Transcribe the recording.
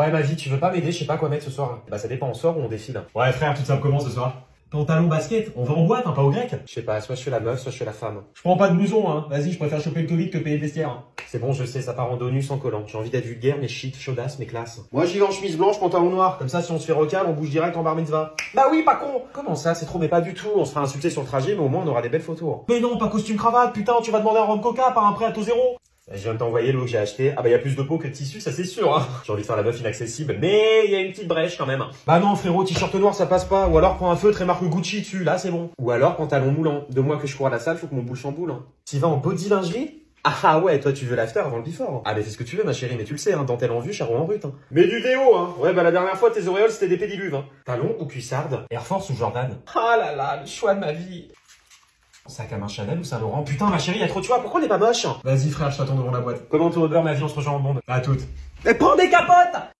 Ouais, ma vie, tu veux pas m'aider Je sais pas quoi mettre ce soir. Bah, ça dépend, on sort ou on défile Ouais frère, tout ça comment ce soir? Pantalon basket, on va en boîte, hein, pas au grec? Je sais pas, soit je suis la meuf, soit je suis la femme. Je prends pas de blouson, hein. Vas-y, je préfère choper le Covid que payer le vestiaire. C'est bon, je sais, ça part en dos nu sans collant. J'ai envie d'être vulgaire, mais shit, chaudasse, mais classe. Moi, j'y vais en chemise blanche, pantalon noir. Comme ça, si on se fait recal, on bouge direct en bar mitzvah. Bah oui, pas con Comment ça C'est trop, mais pas du tout. On se fera insulter sur le trajet, mais au moins, on aura des belles photos. Mais non, pas costume cravate, putain, tu vas demander un rhum coca, pas un prêt à taux zéro. Je viens de t'envoyer l'eau que j'ai acheté. Ah bah, y a plus de peau que de tissu, ça c'est sûr. Hein. J'ai envie de faire la meuf inaccessible, mais y a une petite brèche quand même. Bah non frérot, t-shirt noir ça passe pas, ou alors prends un feutre et marque Gucci dessus, là c'est bon. Ou alors pantalon moulant. Deux mois que je cours à la salle, faut que mon boule chamboule. Hein. T'y vas en body lingerie ah ouais, toi tu veux l'after avant le before. Ah mais c'est ce que tu veux ma chérie, mais tu le sais, hein, dentelle en vue, charron en rut. Hein. Mais du déo, hein Ouais bah la dernière fois tes auréoles c'était des pédiluves. Hein. Talon ou cuissarde? Air Force ou Jordan? Ah là là, le choix de ma vie. Sac à main Chanel ou Saint Laurent. Putain ma chérie, y'a trop de choix, pourquoi on est pas moche? Vas-y frère, je t'attends devant la boîte. Comment tour de beurre, ma vie, on se rejoint en bande? À toutes. Mais prends des capotes